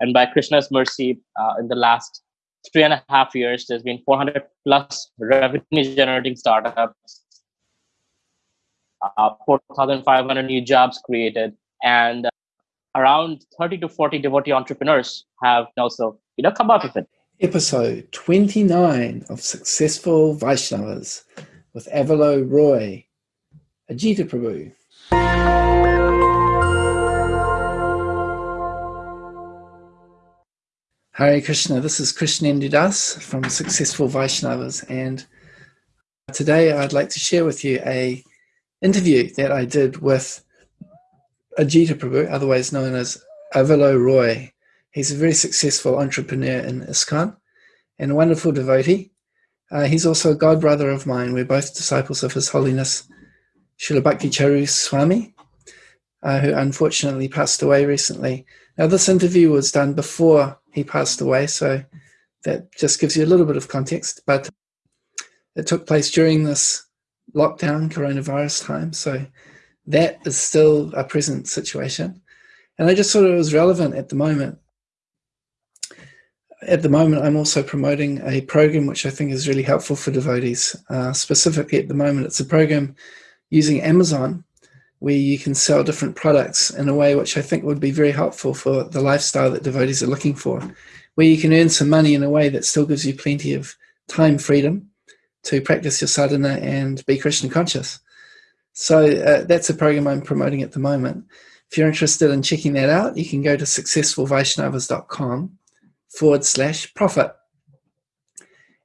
And by Krishna's mercy, uh, in the last three and a half years, there's been 400 plus revenue generating startups, uh, 4,500 new jobs created, and uh, around 30 to 40 devotee entrepreneurs have also you know come out of it. Episode 29 of Successful Vaishnavas with Avalo Roy, Ajita Prabhu. Hare Krishna, this is Krishnendu Das from Successful Vaishnavas and today I'd like to share with you a interview that I did with Ajita Prabhu, otherwise known as Avalo Roy. He's a very successful entrepreneur in ISKCON and a wonderful devotee. Uh, he's also a god brother of mine. We're both disciples of His Holiness Srila Charu Swami, uh, who unfortunately passed away recently. Now, this interview was done before he passed away, so that just gives you a little bit of context. But it took place during this lockdown, coronavirus time, so that is still a present situation. And I just thought it was relevant at the moment. At the moment, I'm also promoting a program which I think is really helpful for devotees. Uh, specifically, at the moment, it's a program using Amazon where you can sell different products in a way which I think would be very helpful for the lifestyle that devotees are looking for, where you can earn some money in a way that still gives you plenty of time freedom to practice your sadhana and be Krishna conscious. So uh, that's a program I'm promoting at the moment. If you're interested in checking that out, you can go to successfulvaishnavas.com forward slash profit.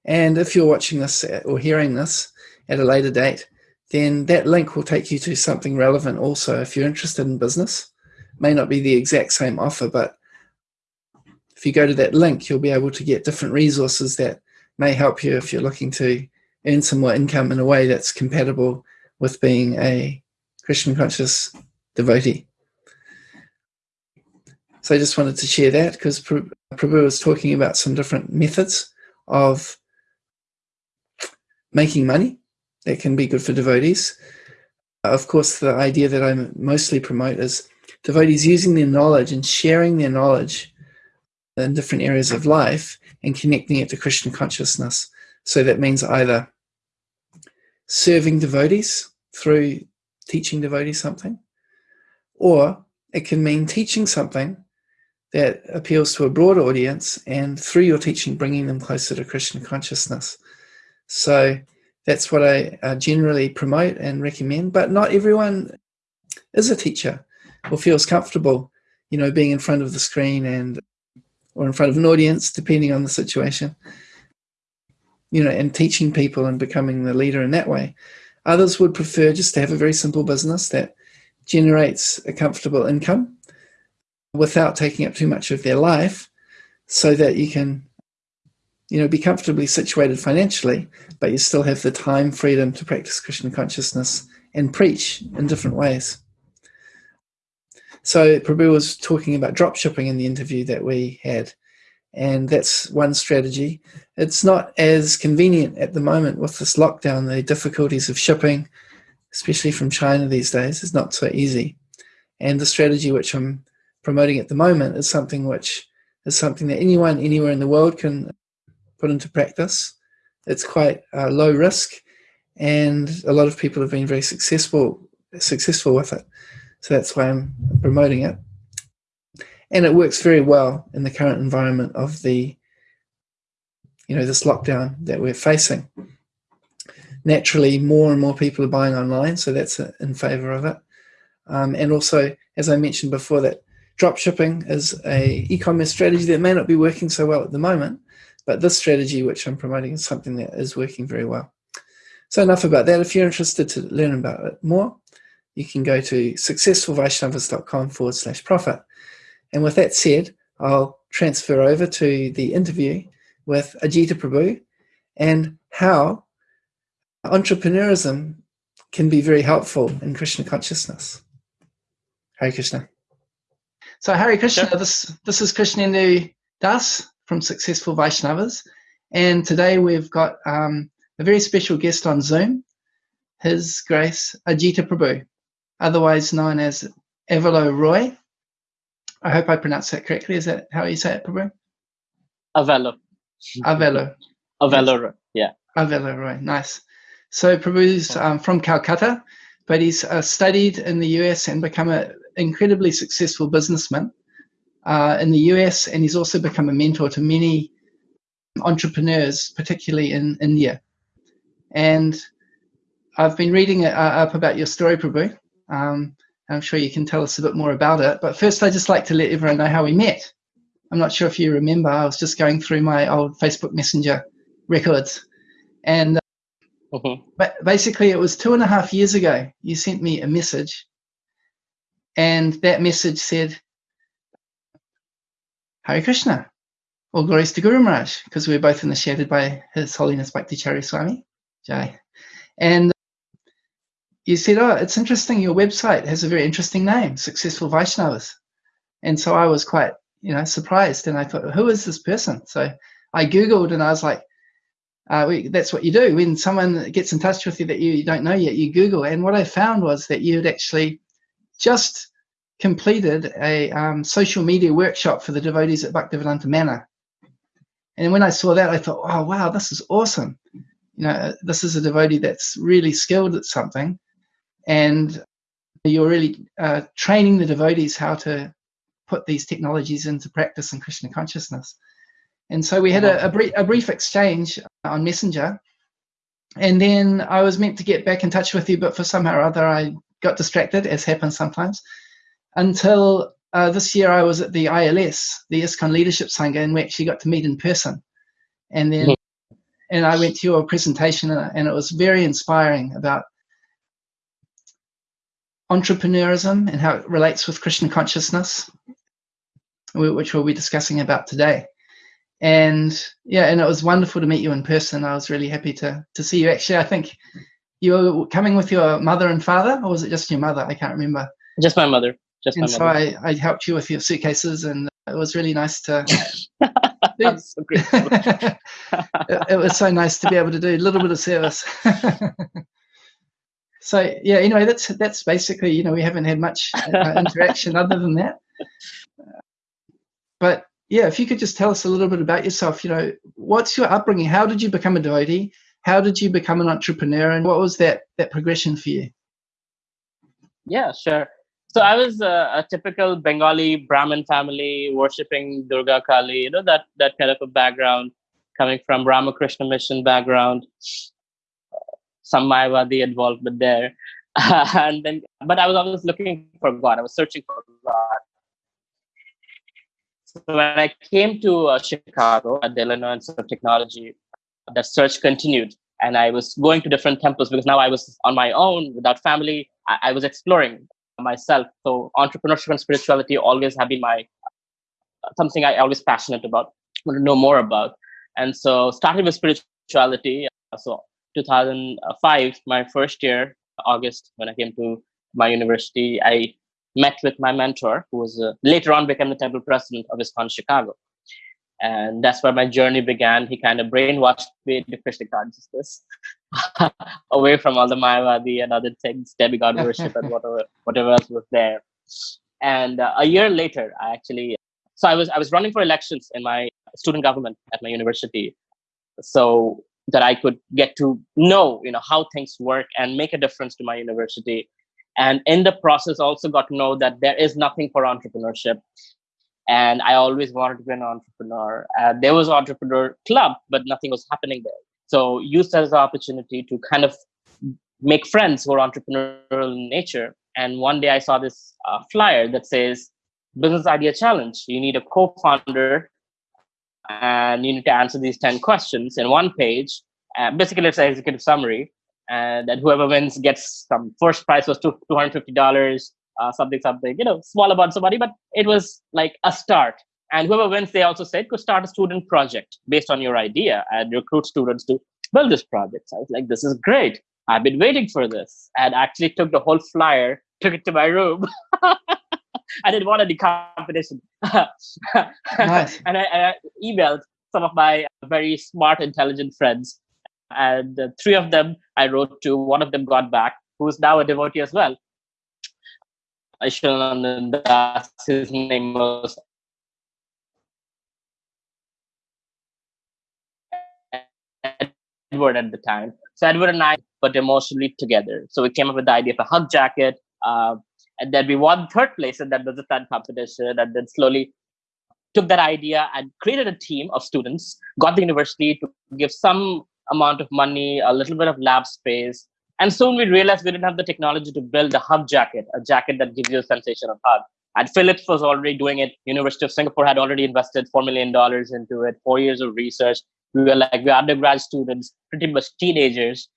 And if you're watching this or hearing this at a later date, then that link will take you to something relevant also if you're interested in business. May not be the exact same offer, but if you go to that link, you'll be able to get different resources that may help you if you're looking to earn some more income in a way that's compatible with being a Krishna conscious devotee. So I just wanted to share that because Prabhu was talking about some different methods of making money that can be good for devotees. Uh, of course, the idea that I mostly promote is devotees using their knowledge and sharing their knowledge in different areas of life and connecting it to Krishna consciousness. So that means either serving devotees through teaching devotees something, or it can mean teaching something that appeals to a broad audience and through your teaching bringing them closer to Krishna consciousness. So that's what I uh, generally promote and recommend. But not everyone is a teacher or feels comfortable, you know, being in front of the screen and or in front of an audience, depending on the situation. You know, and teaching people and becoming the leader in that way. Others would prefer just to have a very simple business that generates a comfortable income without taking up too much of their life so that you can you know, be comfortably situated financially, but you still have the time freedom to practice Krishna consciousness and preach in different ways. So Prabhu was talking about drop shipping in the interview that we had, and that's one strategy. It's not as convenient at the moment with this lockdown, the difficulties of shipping, especially from China these days, is not so easy. And the strategy which I'm promoting at the moment is something which is something that anyone anywhere in the world can put into practice. It's quite uh, low risk, and a lot of people have been very successful successful with it. So that's why I'm promoting it. And it works very well in the current environment of the, you know, this lockdown that we're facing. Naturally, more and more people are buying online, so that's in favor of it. Um, and also, as I mentioned before, that drop shipping is a e-commerce strategy that may not be working so well at the moment, but this strategy, which I'm promoting, is something that is working very well. So enough about that. If you're interested to learn about it more, you can go to successfulvaishnavas.com forward slash profit. And with that said, I'll transfer over to the interview with Ajita Prabhu and how entrepreneurism can be very helpful in Krishna consciousness. Hare Krishna. So Hare Krishna, sure. this, this is Krishnendu Das, from Successful Vaishnavas. And today we've got um, a very special guest on Zoom, His Grace Ajita Prabhu, otherwise known as Avalo Roy. I hope I pronounced that correctly. Is that how you say it, Prabhu? Avelo. Avelo. Avelo, yeah. Avelo, right. Nice. So Prabhu's um, from Calcutta, but he's uh, studied in the US and become an incredibly successful businessman uh, in the US, and he's also become a mentor to many entrepreneurs, particularly in India. And I've been reading uh, up about your story, Prabhu. Um, I'm sure you can tell us a bit more about it. But first, I'd just like to let everyone know how we met. I'm not sure if you remember, I was just going through my old Facebook Messenger records. And uh, mm-hmm. but basically, it was two and a half years ago, you sent me a message. And that message said, Hare Krishna, all glories to Guru Maharaj, because we are both initiated by His Holiness Bhakti Swami. Jai. And you said, oh, it's interesting. Your website has a very interesting name, Successful Vaishnavas. And so I was quite, you know, surprised. And I thought, who is this person? So I Googled and I was like, uh, we, that's what you do. When someone gets in touch with you that you, you don't know yet, you Google. And what I found was that you had actually just completed a um, social media workshop for the devotees at Bhaktivedanta Manor. And when I saw that, I thought, oh, wow, this is awesome. You know, this is a devotee that's really skilled at something and you're really uh, training the devotees how to put these technologies into practice in Krishna consciousness. And so we had a, a, brief, a brief exchange on Messenger, and then I was meant to get back in touch with you, but for somehow or other I got distracted, as happens sometimes, until uh, this year I was at the ILS, the ISKCON Leadership Sangha, and we actually got to meet in person. And then, mm-hmm. and I went to your presentation, and it was very inspiring about entrepreneurism and how it relates with Krishna consciousness, which we'll be discussing about today. And yeah, and it was wonderful to meet you in person. I was really happy to to see you. Actually, I think you were coming with your mother and father, or was it just your mother? I can't remember. Just my mother. Just and so I, I helped you with your suitcases, and it was really nice to. so it, it was so nice to be able to do a little bit of service so yeah, anyway, that's that's basically you know we haven't had much uh, interaction other than that. but yeah, if you could just tell us a little bit about yourself, you know, what's your upbringing? How did you become a devotee? How did you become an entrepreneur, and what was that that progression for you? Yeah, sure. So I was a, a typical Bengali Brahmin family, worshiping Durga Kali. You know that that kind of a background, coming from Ramakrishna mission background some Mayavadi involvement there. and then, but I was always looking for God. I was searching for God. So when I came to uh, Chicago at the Illinois Institute of Technology, that search continued. And I was going to different temples because now I was on my own without family. I, I was exploring myself. So entrepreneurship and spirituality always have been my something I always passionate about, want to know more about. And so started with spirituality. So 2005, my first year, August, when I came to my university, I met with my mentor, who was uh, later on became the temple president of ISKCON Chicago. And that's where my journey began. He kind of brainwashed me into Krishna consciousness, away from all the Mayavadi and other things, demigod worship and whatever, whatever else was there. And uh, a year later, I actually, so I was I was running for elections in my student government at my university. So that I could get to know, you know, how things work and make a difference to my university. And in the process, also got to know that there is nothing for entrepreneurship. And I always wanted to be an entrepreneur. Uh, there was entrepreneur club, but nothing was happening there. So used as an opportunity to kind of make friends who are entrepreneurial in nature. And one day I saw this uh, flyer that says business idea challenge. You need a co-founder and you need to answer these 10 questions in one page. Uh, basically, it's an executive summary. And then whoever wins gets some first prize was $250, uh, something, something, you know, small amounts of money, but it was like a start. And whoever wins, they also said, could start a student project based on your idea and recruit students to build this project. So I was like, this is great. I've been waiting for this. And actually took the whole flyer, took it to my room. I didn't want any competition. nice. and I, I, emailed some of my very smart, intelligent friends. And uh, three of them I wrote to, one of them got back, who's now a devotee as well. Aishanandan Das, his name was Edward at the time. So Edward and I put emotionally together. So we came up with the idea of a hug jacket. Uh, and then we won third place in that business plan competition. And then slowly took that idea and created a team of students, got the university to give some amount of money, a little bit of lab space. And soon we realized we didn't have the technology to build a hug jacket, a jacket that gives you a sensation of hug. And Philips was already doing it. University of Singapore had already invested $4 million into it, four years of research. We were like, we're undergrad students, pretty much teenagers.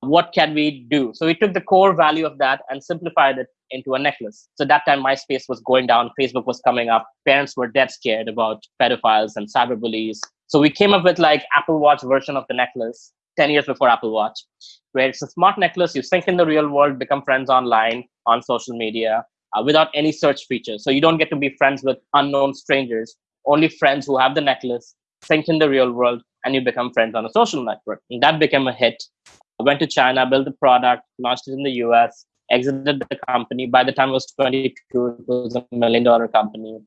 What can we do? So we took the core value of that and simplified it into a necklace. So that time MySpace was going down, Facebook was coming up. Parents were dead scared about pedophiles and cyberbullies. So we came up with like Apple Watch version of the necklace 10 years before Apple Watch, where it's a smart necklace. You sync in the real world, become friends online on social media uh, without any search features. So you don't get to be friends with unknown strangers, only friends who have the necklace, sync in the real world, and you become friends on a social network. And that became a hit. I went to China, built the product, launched it in the US, exited the company. By the time I was 22, it was a million dollar company.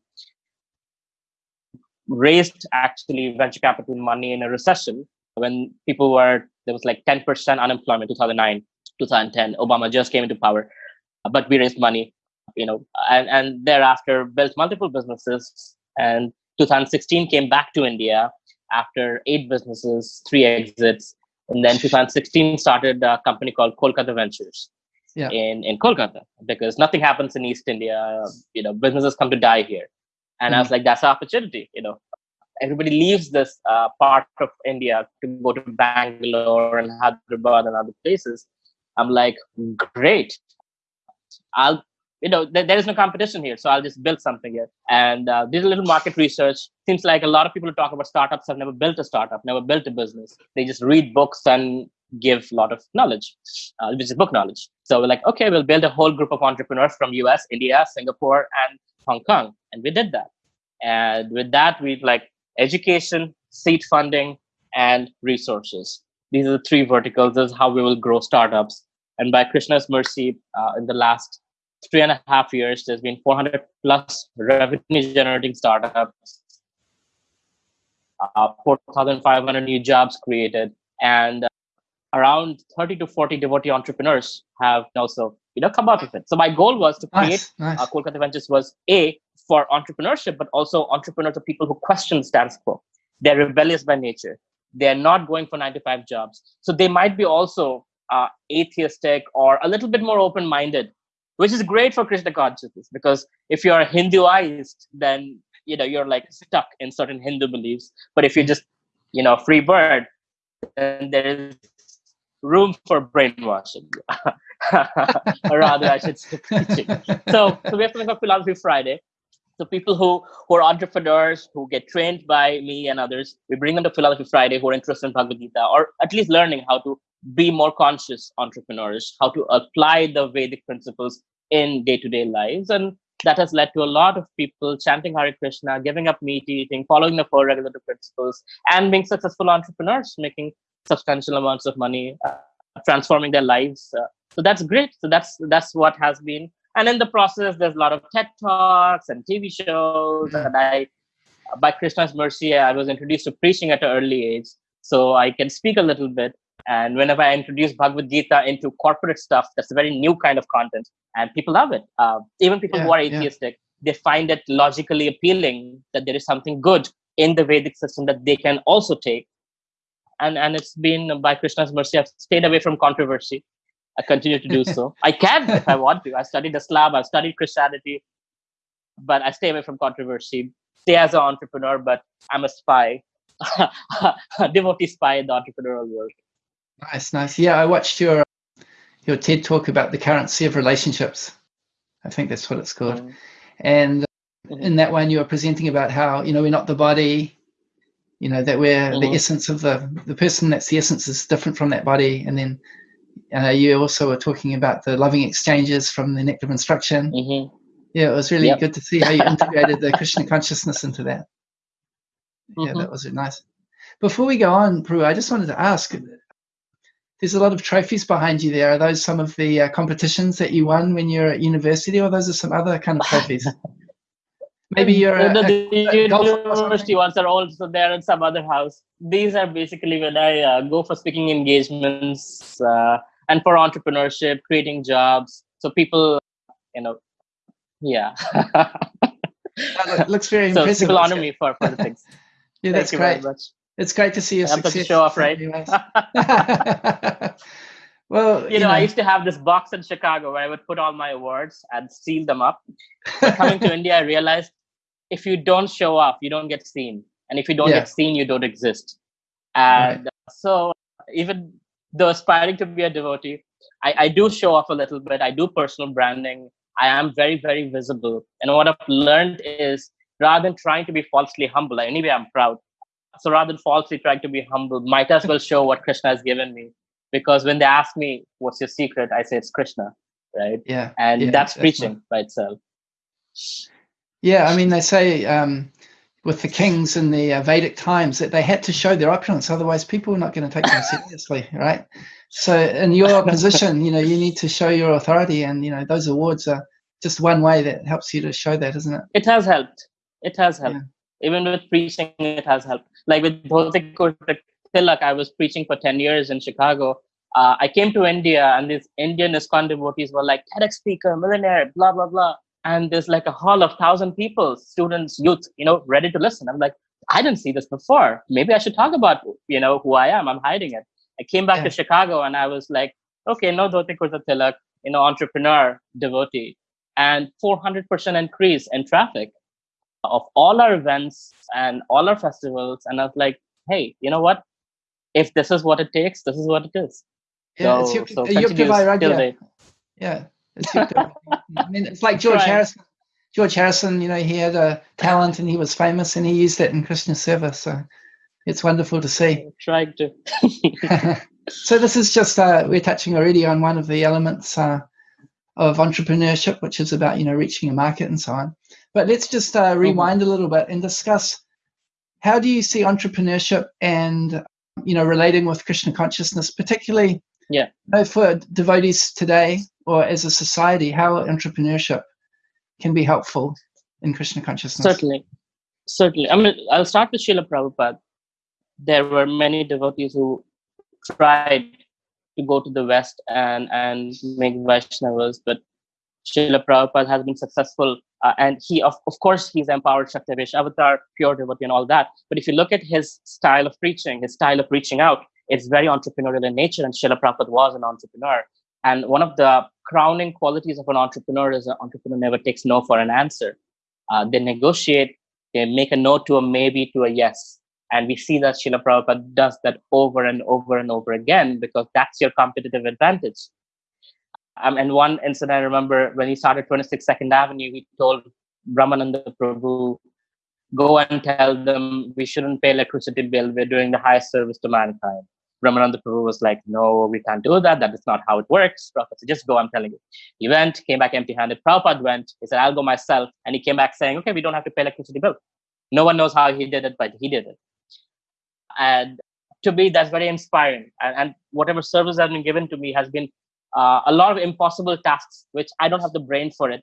Raised actually venture capital money in a recession when people were, there was like 10% unemployment, 2009, 2010. Obama just came into power, but we raised money, you know, and, and thereafter built multiple businesses. And 2016 came back to India after eight businesses, three exits. And then 2016 started a company called Kolkata Ventures yeah. in, in Kolkata because nothing happens in East India. You know, businesses come to die here. And mm-hmm. I was like, that's an opportunity. You know, everybody leaves this uh, part of India to go to Bangalore and Hyderabad and other places. I'm like, great. I'll, you know, th- there is no competition here, so I'll just build something here. And uh, did a little market research. Seems like a lot of people who talk about startups have never built a startup, never built a business. They just read books and give a lot of knowledge, uh, which is book knowledge. So we're like, okay, we'll build a whole group of entrepreneurs from US, India, Singapore, and Hong Kong. And we did that. And with that, we like education, seed funding, and resources. These are the three verticals. This is how we will grow startups. And by Krishna's mercy, uh, in the last three and a half years, there's been 400 plus revenue generating startups, uh, 4,500 new jobs created, and uh, around 30 to 40 devotee entrepreneurs have also you know come out of it. So my goal was to create nice, nice. Uh, Kolkata Ventures was a for entrepreneurship, but also entrepreneurs are people who question status quo. They're rebellious by nature. They're not going for nine to five jobs. So they might be also uh, atheistic or a little bit more open minded, which is great for Krishna consciousness because if you're Hinduized, then you know you're like stuck in certain Hindu beliefs. But if you're just you know free bird, then there is room for brainwashing. or rather, I should say teaching. So, so we have something called Philosophy Friday, so people who, who are entrepreneurs, who get trained by me and others, we bring them to Philosophy Friday who are interested in Bhagavad Gita, or at least learning how to be more conscious entrepreneurs, how to apply the Vedic principles in day-to-day lives. And that has led to a lot of people chanting Hare Krishna, giving up meat eating, following the four regulative principles, and being successful entrepreneurs, making substantial amounts of money, uh, transforming their lives. Uh, so that's great. So that's that's what has been and in the process there's a lot of ted talks and tv shows and i by krishna's mercy i was introduced to preaching at an early age so i can speak a little bit. And whenever i introduce bhagavad gita into corporate stuff that's a very new kind of content and people love it. Uh, even people yeah, who are atheistic yeah. they find it logically appealing that there is something good in the vedic system that they can also take. And and it's been by krishna's mercy i've stayed away from controversy I continue to do so. I can if I want to. I studied Islam, I've studied Christianity, but I stay away from controversy. Stay as an entrepreneur, but I'm a spy, a devotee spy in the entrepreneurial world. Nice, nice. Yeah, I watched your your TED talk about the currency of relationships. I think that's what it's called. Mm. And mm-hmm. in that one, you were presenting about how you know we're not the body, you know that we're mm-hmm. the essence of the the person. That's the essence is different from that body, and then uh, you also were talking about the loving exchanges from the Nectar of Instruction. Mm-hmm. Yeah, it was really yep. good to see how you integrated the Krishna consciousness into that. Yeah, mm-hmm. that was nice. Before we go on, Prabhu, I just wanted to ask there's a lot of trophies behind you there. Are those some of the uh, competitions that you won when you're at university, or those are some other kind of trophies? Maybe you're a, the, a, the a university ones are also there in some other house. These are basically when I uh, go for speaking engagements uh, and for entrepreneurship, creating jobs. So people, you know, yeah. looks very so impressive. people honor me for, for the things. yeah, that's Thank great. It's great to see you. I'm success. show off, right? well, you, you know, know, I used to have this box in Chicago where I would put all my awards and seal them up. But coming to India, I realized if you don't show off, you don't get seen, and if you don't Yeah. get seen, you don't exist. And uh, so, even though aspiring to be a devotee, I, I do show off a little bit. I do personal branding. I am very, very visible. And what I've learned is rather than trying to be falsely humble, anyway, I'm proud. So rather than falsely trying to be humble, might as well show what Krishna has given me. Because when they ask me, what's your secret? I say it's Krishna, right? yeah, And Yeah, that's that's preaching by itself. yeah. I mean, they say um, with the kings in the uh, Vedic times that they had to show their opulence, otherwise people were not going to take them seriously, right? So, in your position, you know, you need to show your authority, and you know, those awards are just one way that helps you to show that, isn't it? It has helped. It has helped. Yeah. Even with preaching, it has helped. Like with Dhoti Kurta Tilak, I was preaching for 10 years in Chicago. Uh, I came to India and these Indian ISKCON devotees were like, TEDx speaker, millionaire, blah, blah, blah. And there's like a hall of thousand people, students, youth, you know, ready to listen. I'm like, I didn't see this before. Maybe I should talk about, you know, who I am. I'm hiding it. I came back Yeah. to Chicago and I was like, okay, no Dhoti Kurta Tilak, you know, entrepreneur, devotee. And 400% increase in traffic of all our events and all our festivals. And I was like, hey, you know what? If this is what it takes, this is what it is. Yeah, so, it's so Yukta, Yukta continues Vairagya. till date. Yeah. I mean, it's like George Right. Harrison. George Harrison, you know, he had a talent and he was famous, and he used that in Krishna service. So it's wonderful to see. Trying to. so this is just uh, we're touching already on one of the elements uh, of entrepreneurship, which is about you know reaching a market and so on. But let's just uh, rewind a little bit and discuss how do you see entrepreneurship and you know relating with Krishna consciousness, particularly Yeah. you know, for devotees today or as a society, how entrepreneurship can be helpful in Krishna consciousness. Certainly. Certainly. I mean, I'll start with Srila Prabhupada. There were many devotees who tried to go to the West and, and make Vaishnavas, but Srila Prabhupada has been successful. Uh, and he, of, of course, he's empowered Shaktyavesha Avatar, pure devotee, and all that. But if you look at his style of preaching, his style of reaching out, it's very entrepreneurial in nature. And Srila Prabhupada was an entrepreneur. And one of the crowning qualities of an entrepreneur is an entrepreneur never takes no for an answer. Uh, they negotiate, they make a no to a maybe to a yes. And we see that Srila Prabhupada does that over and over and over again because that's your competitive advantage. Um, and one incident I remember when he started 26 Second Avenue, he told Brahmananda Prabhu, go and tell them we shouldn't pay electricity bill. We're doing the highest service to mankind. Brahmananda Prabhu was like, no, we can't do that. That is not how it works. Prabhupada said, just go, I'm telling you. He went, came back empty handed. Prabhupada went, he said, I'll go myself. And he came back saying, okay, we don't have to pay electricity bill. No one knows how he did it, but he did it. And to me, that's very inspiring. And, and whatever service has been given to me has been uh, a lot of impossible tasks, which I don't have the brain for it.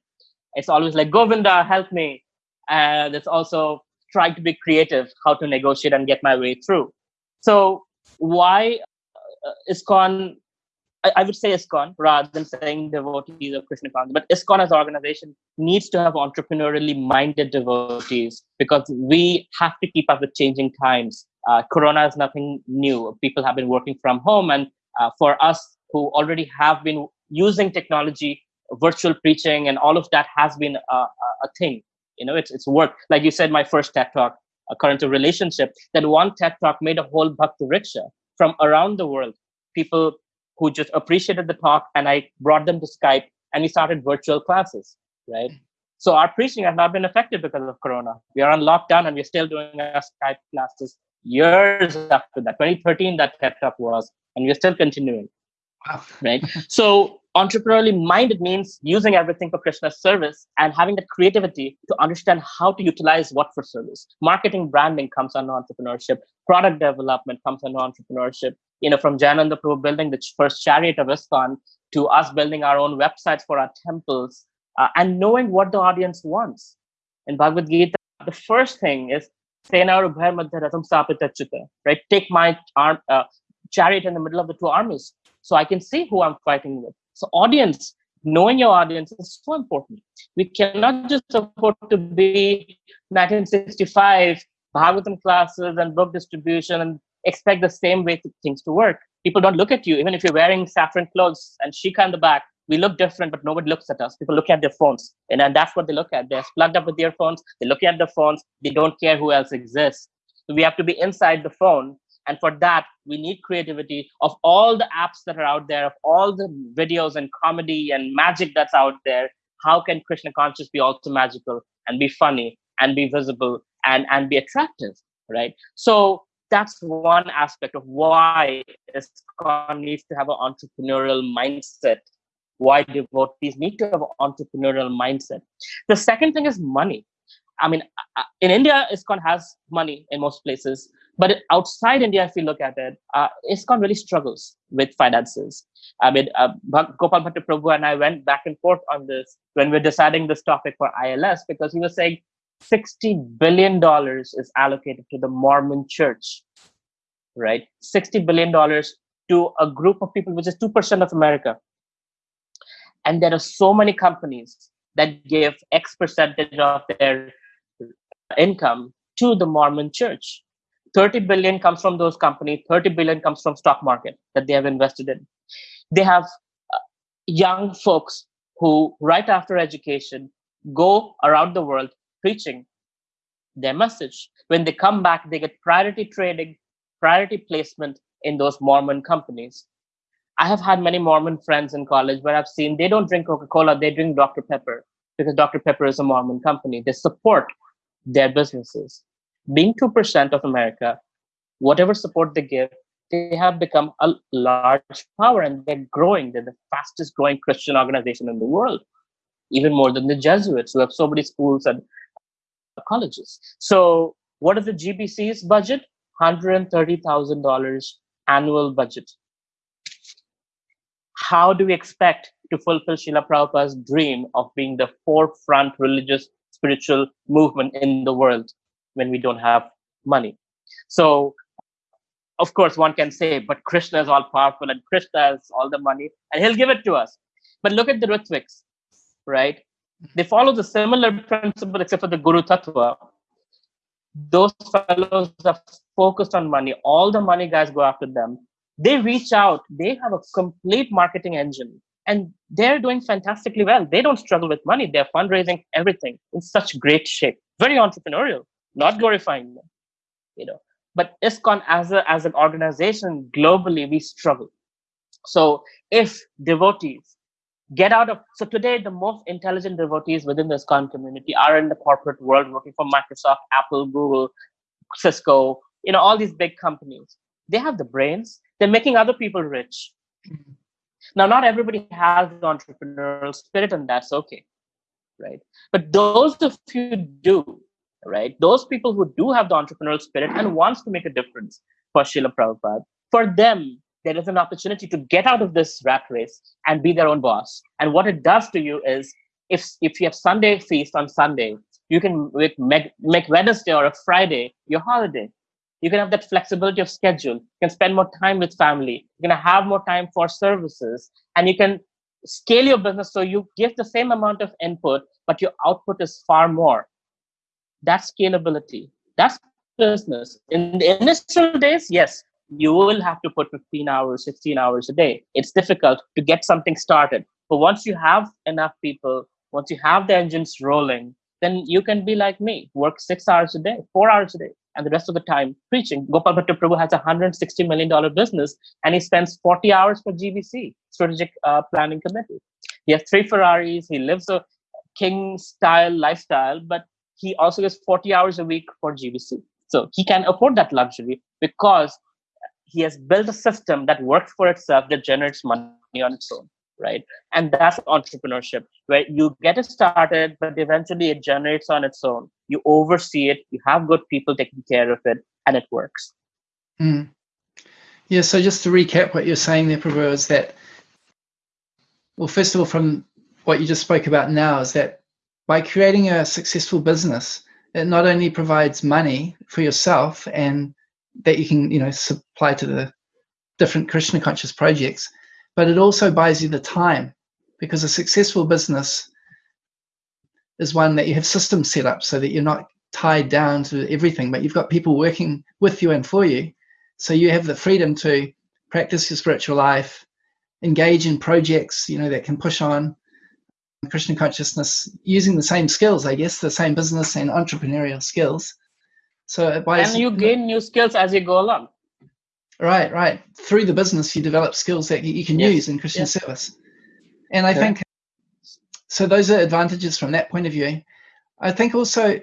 It's always like, Govinda, help me. And it's also trying to be creative, how to negotiate and get my way through. So, why uh, ISKCON? I, I would say ISKCON rather than saying devotees of Krishna consciousness, but ISKCON as an organization needs to have entrepreneurially minded devotees because we have to keep up with changing times. Uh, corona is nothing new. People have been working from home, and uh, for us who already have been using technology, virtual preaching, and all of that has been a, a, a thing. You know, it's it's work. Like you said, my first TED talk, uh, current to relationship, that one TED talk made a whole Bhakti Vriksha from around the world. People who just appreciated the talk, and I brought them to Skype, and we started virtual classes. Right. So our preaching has not been affected because of Corona. We are on lockdown, and we're still doing our Skype classes years after that. 2013, that TED talk was, and we're still continuing Wow. right? so entrepreneurially minded means using everything for Krishna's service and having the creativity to understand how to utilize what for service. Marketing branding comes under entrepreneurship. Product development comes under entrepreneurship. you know, from Jayananda Prabhu building the first chariot of ISKCON to us building our own websites for our temples uh, and knowing what the audience wants. In Bhagavad Gita, the first thing is right? Take my arm, uh, chariot in the middle of the two armies so I can see who I'm fighting with. So, audience, knowing your audience is so important. We cannot just afford to be 1965 Bhagavatam classes and book distribution and expect the same way things to work. People don't look at you, even if you're wearing saffron clothes and shika in the back. We look different, but nobody looks at us. People look at their phones, and, and that's what they look at. They're plugged up with their phones. They look at the phones. They don't care who else exists. So we have to be inside the phone, and for that, we need creativity of all the apps that are out there, of all the videos and comedy and magic that's out there. How can Krishna conscious be also magical and be funny and be visible and and be attractive, right? So that's one aspect of why ISKCON needs to have an entrepreneurial mindset. Why devotees need to have an entrepreneurial mindset. The second thing is money. I mean, uh, in India, ISKCON has money in most places, but outside India, if you look at it, uh, ISKCON really struggles with finances. I mean, uh, Gopal Bhatta Prabhu and I went back and forth on this when we are deciding this topic for ILS because he was saying, $60 billion is allocated to the Mormon church, right? $60 billion to a group of people, which is 2% of America. And there are so many companies that give X percentage of their income to the Mormon church. 30 billion comes from those companies, 30 billion comes from stock market that they have invested in. They have uh, young folks who, right after education, go around the world preaching their message. When they come back, they get priority trading, priority placement in those Mormon companies. I have had many Mormon friends in college where I've seen they don't drink Coca Cola, they drink Dr. Pepper because Dr. Pepper is a Mormon company. They support their businesses. Being 2% of America, whatever support they give, they have become a large power and they're growing. They're the fastest growing Christian organization in the world, even more than the Jesuits, who have so many schools and colleges. So, what is the GBC's budget? $130,000 annual budget. How do we expect to fulfill Srila Prabhupada's dream of being the forefront religious spiritual movement in the world when we don't have money? So, of course, one can say, but Krishna is all powerful and Krishna has all the money and he'll give it to us. But look at the Ritviks, right? they follow the similar principle except for the Guru Tattva. Those fellows are focused on money. All the money guys go after them. They reach out. They have a complete marketing engine and they're doing fantastically well. They don't struggle with money. They're fundraising everything in such great shape. Very entrepreneurial, not glorifying them, you know. But ISKCON as a as an organization globally, we struggle. So if devotees get out of so today the most intelligent devotees within the ISKCON community are in the corporate world working for Microsoft, Apple, Google, Cisco, you know, all these big companies. They have the brains, they're making other people rich. Mm-hmm. Now, not everybody has the entrepreneurial spirit, and that's okay. Right. But those of you do, right? Those people who do have the entrepreneurial spirit and wants to make a difference for Srila Prabhupada, for them, there is an opportunity to get out of this rat race and be their own boss. And what it does to you is if if you have Sunday feast on Sunday, you can make, make Wednesday or a Friday your holiday. You can have that flexibility of schedule. You can spend more time with family. You're gonna have more time for services, and you can scale your business so you give the same amount of input, but your output is far more. That's scalability. That's business. In the initial days, yes, you will have to put 15 hours, 16 hours a day. It's difficult to get something started. But once you have enough people, once you have the engines rolling, then you can be like me, work six hours a day, four hours a day, and the rest of the time preaching. Gopal Bhatta Prabhu has a $160 million business and he spends 40 hours for GBC, Strategic uh, Planning Committee. He has three Ferraris, he lives a king style lifestyle, but he also gets 40 hours a week for GBC. So he can afford that luxury because he has built a system that works for itself that generates money on its own right and that's entrepreneurship where you get it started but eventually it generates on its own you oversee it you have good people taking care of it and it works mm. Yeah, so just to recap what you're saying there, Prabhu, is that, well, first of all, from what you just spoke about now, is that by creating a successful business, it not only provides money for yourself and that you can, you know, supply to the different Krishna conscious projects, but it also buys you the time because a successful business is one that you have systems set up so that you're not tied down to everything, but you've got people working with you and for you. So you have the freedom to practice your spiritual life, engage in projects, you know, that can push on Krishna consciousness using the same skills, I guess, the same business and entrepreneurial skills. So and you gain new skills as you go along. Right, right. Through the business, you develop skills that you can yes. use in Krishna yes. service. And I yeah. think so. Those are advantages from that point of view. I think also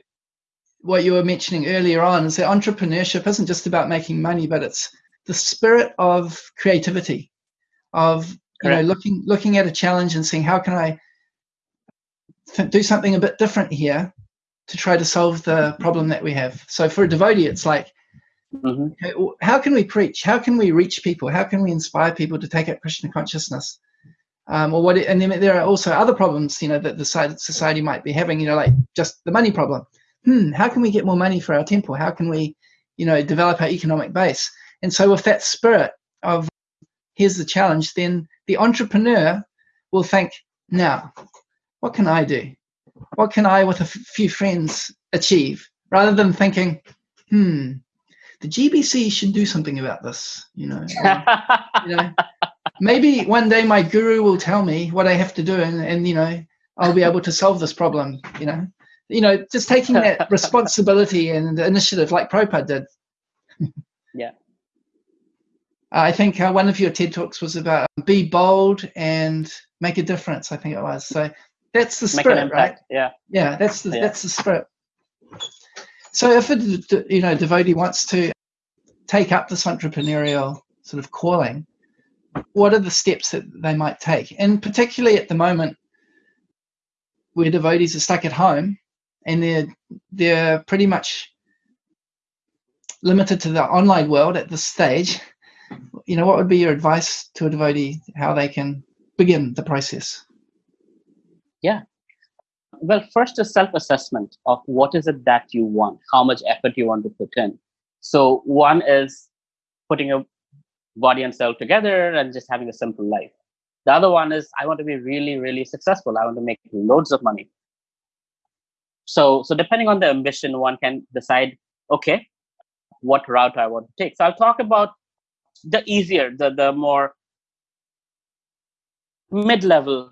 what you were mentioning earlier on is that entrepreneurship isn't just about making money, but it's the spirit of creativity, of you Correct. know looking looking at a challenge and saying how can I do something a bit different here to try to solve the problem that we have. So for a devotee, it's like, mm-hmm. how can we preach? How can we reach people? How can we inspire people to take up Krishna consciousness? Um, or what? And then there are also other problems, you know, that the society might be having. You know, like just the money problem. Hmm, how can we get more money for our temple? How can we, you know, develop our economic base? And so, with that spirit of here's the challenge, then the entrepreneur will think, now what can I do? What can I, with a few friends, achieve? Rather than thinking, hmm, the GBC should do something about this. You know, you know, maybe one day my guru will tell me what I have to do, and, and you know, I'll be able to solve this problem. You know, you know, just taking that responsibility and initiative like Prabhupada did. yeah. I think uh, one of your TED talks was about be bold and make a difference. I think it was. So that's the spirit, right? Yeah. Yeah, that's the yeah. that's the spirit. So if a you know devotee wants to take up this entrepreneurial sort of calling, what are the steps that they might take? And particularly at the moment, where devotees are stuck at home and they're they're pretty much limited to the online world at this stage. You know, what would be your advice to a devotee how they can begin the process? Yeah. Well, first a self-assessment of what is it that you want, how much effort you want to put in. So one is putting your body and soul together and just having a simple life. The other one is I want to be really, really successful. I want to make loads of money. So, so depending on the ambition, one can decide, okay, what route I want to take. So I'll talk about the easier, the the more mid-level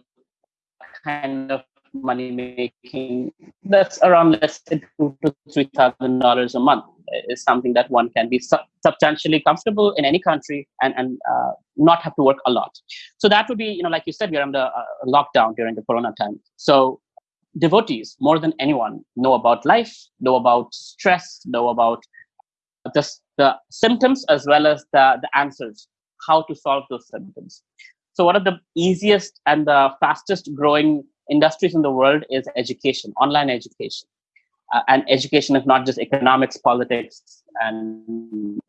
kind of money making that's around let's say two to three thousand dollars a month is something that one can be su- substantially comfortable in any country and and uh, not have to work a lot. So that would be you know like you said we're under uh, lockdown during the corona time. So devotees more than anyone know about life know about stress know about the, the symptoms as well as the, the answers how to solve those symptoms so one of the easiest and the fastest growing industries in the world is education, online education. Uh, and education is not just economics, politics, and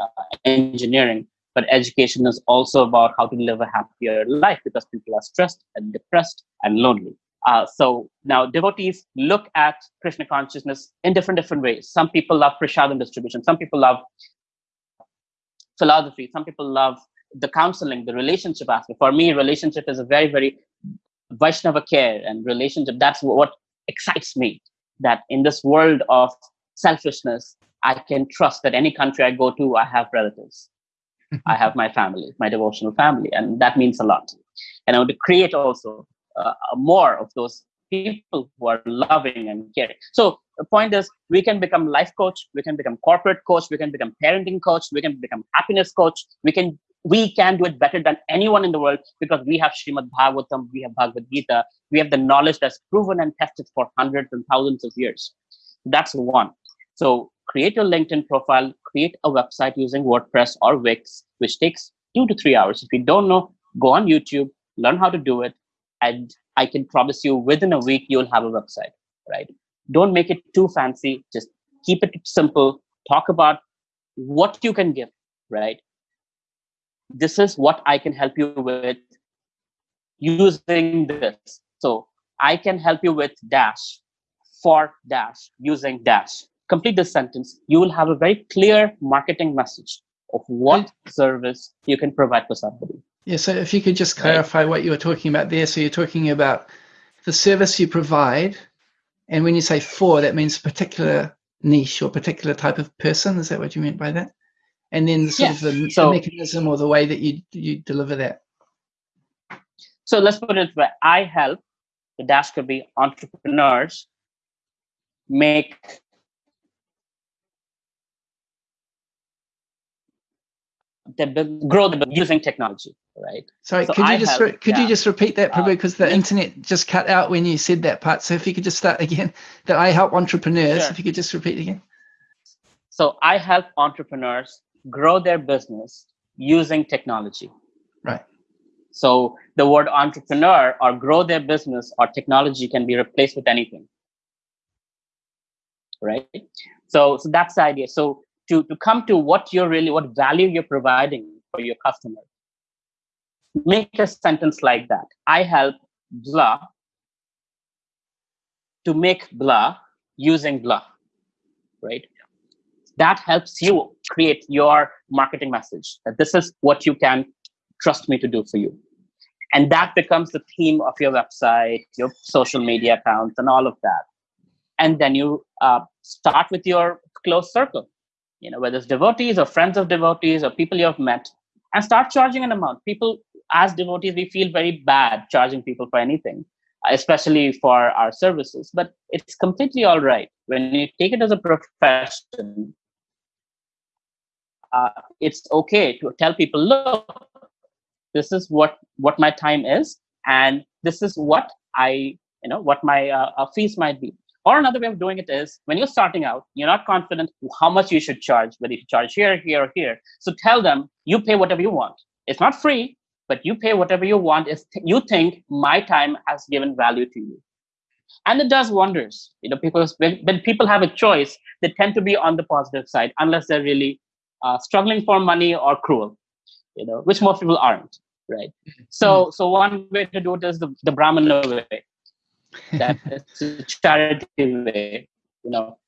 uh, engineering, but education is also about how to live a happier life because people are stressed and depressed and lonely. Uh, so now devotees look at Krishna consciousness in different different ways. Some people love prasadam distribution. Some people love philosophy. Some people love the counseling, the relationship aspect. For me, relationship is a very, very Vaishnava care and relationship. That's what excites me. That in this world of selfishness, I can trust that any country I go to, I have relatives. I have my family, my devotional family, and that means a lot. And I want to create also uh, more of those people who are loving and caring. So the point is, we can become life coach, we can become corporate coach, we can become parenting coach, we can become happiness coach, we can we can do it better than anyone in the world because we have Srimad Bhagavatam, we have Bhagavad Gita, we have the knowledge that's proven and tested for hundreds and thousands of years. That's one. So create your LinkedIn profile, create a website using WordPress or Wix, which takes two to three hours. If you don't know, go on YouTube, learn how to do it, and I can promise you within a week you'll have a website, right? Don't make it too fancy. Just keep it simple. Talk about what you can give, right? This is what I can help you with using this. So I can help you with dash for dash using dash. Complete this sentence. You will have a very clear marketing message of what service you can provide for somebody. Yeah, so if you could just clarify right. what you were talking about there. So you're talking about the service you provide, and when you say for, that means particular niche or particular type of person. Is that what you meant by that? And then sort of the, so, the mechanism or the way that you you deliver that. So let's put it where I help the dash could be entrepreneurs make the grow the using technology right sorry so could you I just help, could yeah. you just repeat that probably because uh, the yeah. internet just cut out when you said that part so if you could just start again that i help entrepreneurs sure. if you could just repeat again so i help entrepreneurs grow their business using technology right so the word entrepreneur or grow their business or technology can be replaced with anything right so so that's the idea so to, to come to what you're really, what value you're providing for your customer. Make a sentence like that. I help blah to make blah using blah, right? That helps you create your marketing message that this is what you can trust me to do for you. And that becomes the theme of your website, your social media accounts, and all of that. And then you uh, start with your close circle you know, whether it's devotees or friends of devotees or people you have met, and start charging an amount. People, as devotees, we feel very bad charging people for anything, especially for our services. But it's completely all right when you take it as a profession. Uh, it's okay to tell people, look, this is what what my time is, and this is what I, you know, what my uh, uh fees might be. Or another way of doing it is when you're starting out, you're not confident how much you should charge, whether you charge here, here, or here. So tell them you pay whatever you want. It's not free, but you pay whatever you want if you think my time has given value to you. And it does wonders, you know, because when, when people have a choice, they tend to be on the positive side, unless they're really uh, struggling for money or cruel, you know, which most people aren't, right? So, mm-hmm. so one way to do it is the, the Brahmana way. That it's a charity way you know.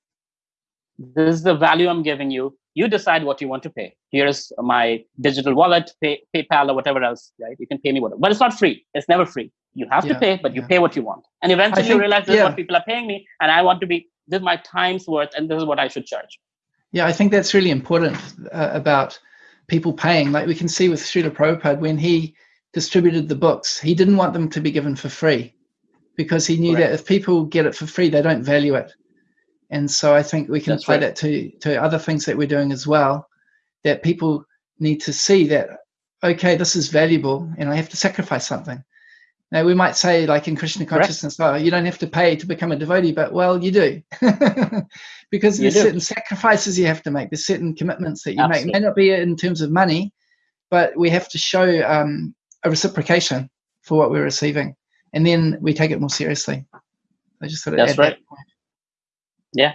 This is the value i'm giving you. You decide what you want to pay. Here's my digital wallet pay, paypal or whatever else right? You can pay me whatever. But it's not free. It's never free. You have yeah, to pay but you pay what you want. And eventually think, you realize this yeah. is what people are paying me and i want to be this is my time's worth and this is what i should charge yeah i think that's really important uh, about people paying like we can see with Srila Prabhupada when he distributed the books he didn't want them to be given for free because he knew right. that if people get it for free, they don't value it. And so I think we can That's apply right. that to, to other things that we're doing as well, that people need to see that, okay, this is valuable and I have to sacrifice something. Now we might say like in Krishna consciousness, oh, you don't have to pay to become a devotee, but well, you do. because you there's do. certain sacrifices you have to make. There's certain commitments that you Absolutely. make. It may not be in terms of money, but we have to show um, a reciprocation for what we're receiving and then we take it more seriously. I just thought of that's right. That yeah.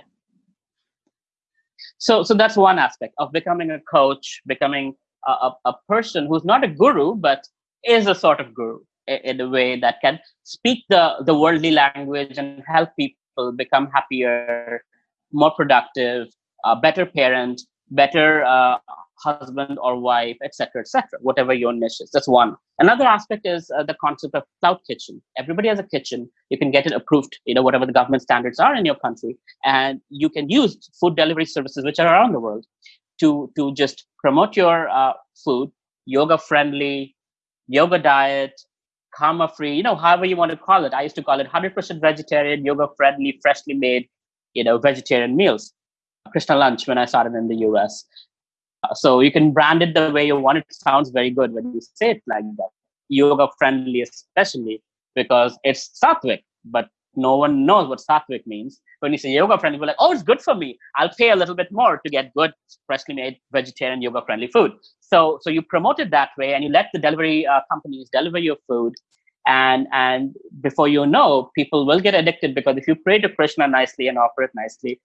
So, so that's one aspect of becoming a coach, becoming a, a, a person who's not a guru, but is a sort of guru in a way that can speak the, the worldly language and help people become happier, more productive, a better parent, better uh, husband or wife, etc., etc. whatever your niche is. That's one. Another aspect is uh, the concept of cloud kitchen. Everybody has a kitchen. You can get it approved, you know, whatever the government standards are in your country, and you can use food delivery services which are around the world to to just promote your uh, food, yoga friendly, yoga diet, karma free, you know, however you want to call it. I used to call it 100% vegetarian, yoga friendly, freshly made, you know, vegetarian meals. Krishna lunch when I started in the US uh, so you can brand it the way you want it. Sounds very good when you say it like that. Yoga friendly, especially because it's sattvic, but no one knows what sattvic means. When you say yoga friendly, we're like, oh, it's good for me. I'll pay a little bit more to get good, freshly made vegetarian yoga friendly food. So, so you promote it that way, and you let the delivery uh, companies deliver your food, and and before you know, people will get addicted because if you pray to Krishna nicely and offer it nicely,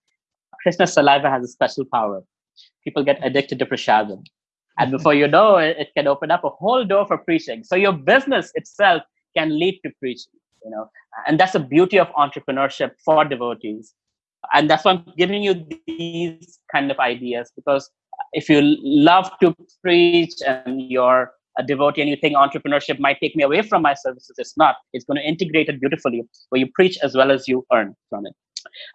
Krishna's saliva has a special power people get addicted to prasadam And before you know it, it can open up a whole door for preaching. So your business itself can lead to preaching, you know, and that's the beauty of entrepreneurship for devotees. And that's why I'm giving you these kind of ideas because if you love to preach and you're a devotee and you think entrepreneurship might take me away from my services, it's not. It's going to integrate it beautifully where you preach as well as you earn from it.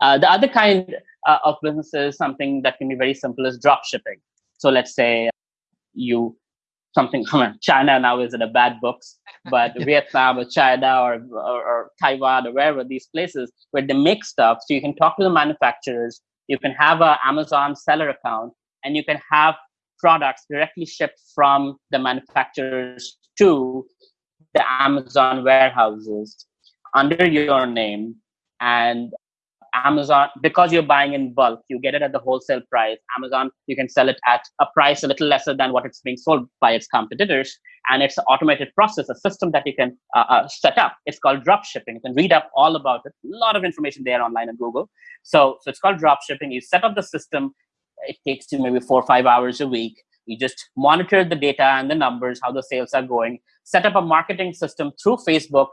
Uh, the other kind uh, of businesses, something that can be very simple, is drop shipping. So let's say you something China now is in a bad books, but Vietnam or China or, or, or Taiwan or wherever these places where they make stuff, so you can talk to the manufacturers. You can have an Amazon seller account, and you can have products directly shipped from the manufacturers to the Amazon warehouses under your name and Amazon, because you're buying in bulk, you get it at the wholesale price. Amazon, you can sell it at a price a little lesser than what it's being sold by its competitors. And it's an automated process, a system that you can uh, uh, set up. It's called drop shipping. You can read up all about it. A lot of information there online on Google. So, so it's called drop shipping. You set up the system. It takes you maybe four or five hours a week. You just monitor the data and the numbers, how the sales are going. Set up a marketing system through Facebook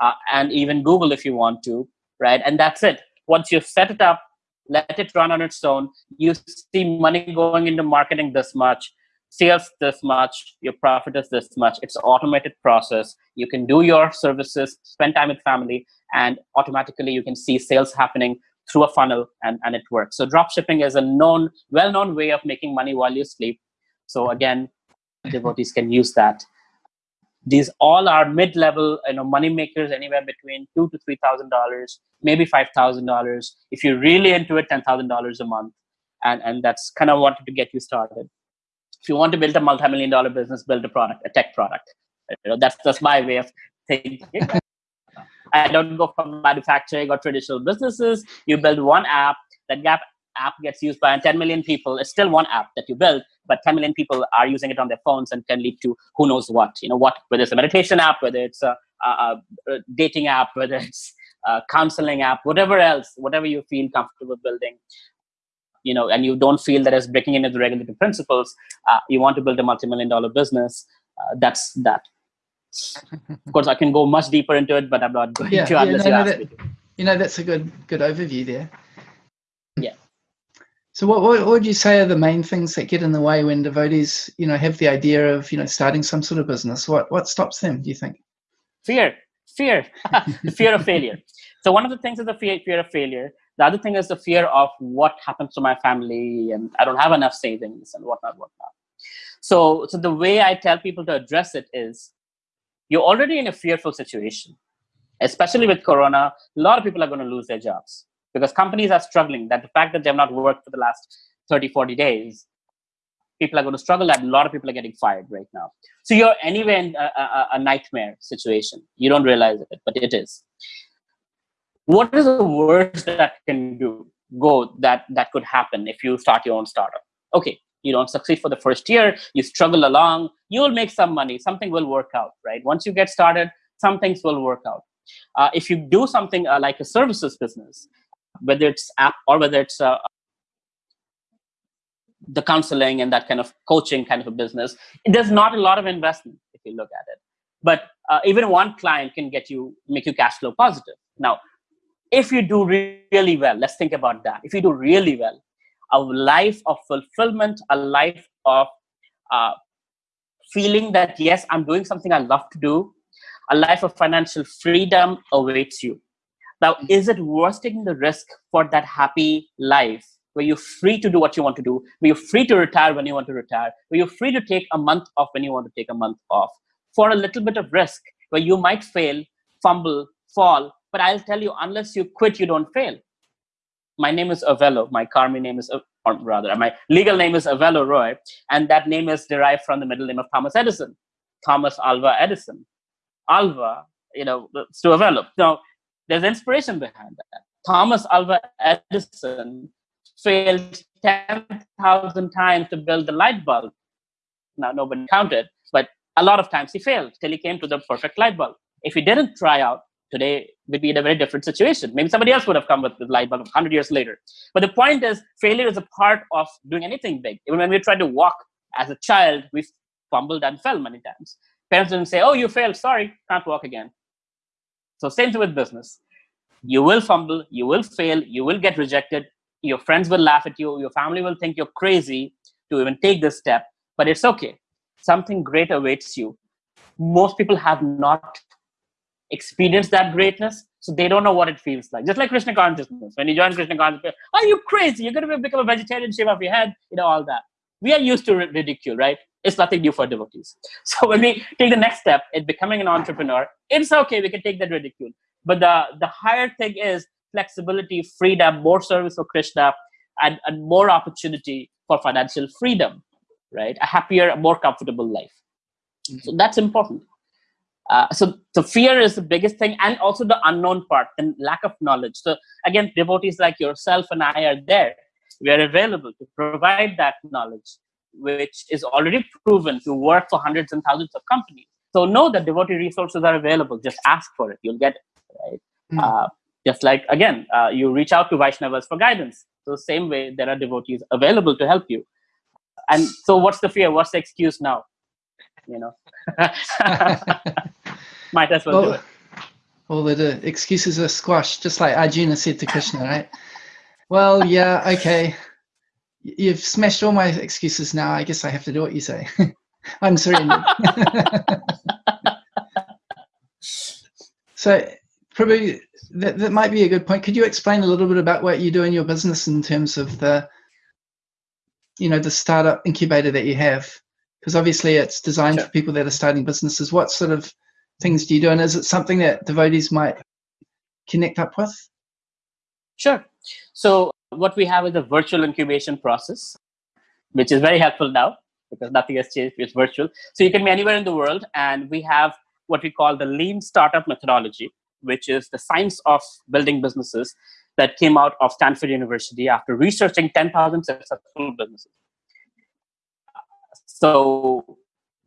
uh, and even Google if you want to, right? And that's it once you set it up, let it run on its own, you see money going into marketing this much, sales this much, your profit is this much. It's automated process. You can do your services, spend time with family, and automatically you can see sales happening through a funnel and, and it works. So drop shipping is a known, well-known way of making money while you sleep. So again, devotees can use that these all are mid-level you know money makers anywhere between two to three thousand dollars maybe five thousand dollars. If you're really into it ten thousand dollars a month. And and that's kind of wanted to get you started. If you want to build a multi-million dollar business build a product a tech product. You know that's that's my way of thinking. I don't go from manufacturing or traditional businesses. You build one app that gap app gets used by 10 million people, it's still one app that you build, but 10 million people are using it on their phones and can lead to who knows what. You know what? Whether it's a meditation app, whether it's a, a, a dating app, whether it's a counseling app, whatever else, whatever you feel comfortable building, you know, and you don't feel that it's breaking into the regulatory principles, uh, you want to build a multi-million dollar business. Uh, that's that. of course, I can go much deeper into it, but I'm not going yeah, to yeah, unless no, you no, ask that, me. You know, that's a good good overview there. Yeah. So what, what would you say are the main things that get in the way when devotees, you know, have the idea of, you know, starting some sort of business? What what stops them, do you think? Fear, fear, the fear of failure. So one of the things is the fear, fear of failure. The other thing is the fear of what happens to my family and I don't have enough savings and whatnot, whatnot. So, so the way I tell people to address it is you're already in a fearful situation, especially with Corona. A lot of people are going to lose their jobs because companies are struggling that the fact that they've not worked for the last 30 40 days people are going to struggle and a lot of people are getting fired right now. So you're anyway in a, a, a nightmare situation. You don't realize it but it is. What is the worst that can do go that that could happen if you start your own startup? Okay you don't succeed for the first year you struggle along you'll make some money something will work out right? Once you get started some things will work out. Uh, if you do something uh, like a services business whether it's app or whether it's uh, the counseling and that kind of coaching kind of a business, there's not a lot of investment if you look at it. But uh, even one client can get you, make you cash flow positive. Now, if you do really well, let's think about that. If you do really well, a life of fulfillment, a life of uh, feeling that, yes, I'm doing something I love to do, a life of financial freedom awaits you. Now, mm. is it worth taking the risk for that happy life where you're free to do what you want to do, where you're free to retire when you want to retire, where you're free to take a month off when you want to take a month off, for a little bit of risk where you might fail, fumble, fall, but I'll tell you, unless you quit, you don't fail. My name is Avelo. My Karmi name is, or rather, my legal name is Avelo Roy, and that name is derived from the middle name of Thomas Edison, Thomas Alva Edison. Alva, you know, to Avelo. Now, there's inspiration behind that. Thomas Alva Edison failed 10,000 times to build the light bulb. Now, nobody counted, but a lot of times he failed till he came to the perfect light bulb. If he didn't try out, today we'd be in a very different situation. Maybe somebody else would have come with the light bulb 100 years later. But the point is, failure is a part of doing anything big. Even when we try to walk as a child, we fumbled and fell many times. Parents didn't say, "Oh, you failed. Sorry, can't walk again." So same thing with business. You will fumble, you will fail, you will get rejected. Your friends will laugh at you. Your family will think you're crazy to even take this step. But it's okay. Something great awaits you. Most people have not experienced that greatness, so they don't know what it feels like. Just like Krishna consciousness. When you join Krishna consciousness, are you crazy? You're going to become a vegetarian, shave off your head, you know, all that. We are used to ridicule, right? It's nothing new for devotees. So when we take the next step in becoming an entrepreneur, it's okay. We can take that ridicule. But the, the higher thing is flexibility, freedom, more service for Krishna, and, and more opportunity for financial freedom, right? A happier, more comfortable life. Mm-hmm. So that's important. Uh, so the fear is the biggest thing, and also the unknown part, and lack of knowledge. So again, devotees like yourself and I are there. We are available to provide that knowledge, which is already proven to work for hundreds and thousands of companies. So know that devotee resources are available. Just ask for it; you'll get it. Right? Mm. Uh, just like again, uh, you reach out to Vaishnavas for guidance. So same way, there are devotees available to help you. And so, what's the fear? What's the excuse now? You know. Might as well, well do it. All the excuses are squashed, just like Arjuna said to Krishna, right? well, yeah, okay. You've smashed all my excuses now. I guess I have to do what you say. I'm surrendered. so, probably that, that might be a good point. Could you explain a little bit about what you do in your business in terms of the, you know, the startup incubator that you have? Because obviously it's designed sure. for people that are starting businesses. What sort of things do you do? And is it something that devotees might connect up with? Sure. So what we have is a virtual incubation process, which is very helpful now because nothing has changed. It's virtual. So you can be anywhere in the world, and we have what we call the lean startup methodology, which is the science of building businesses that came out of Stanford University after researching 10,000 successful businesses. So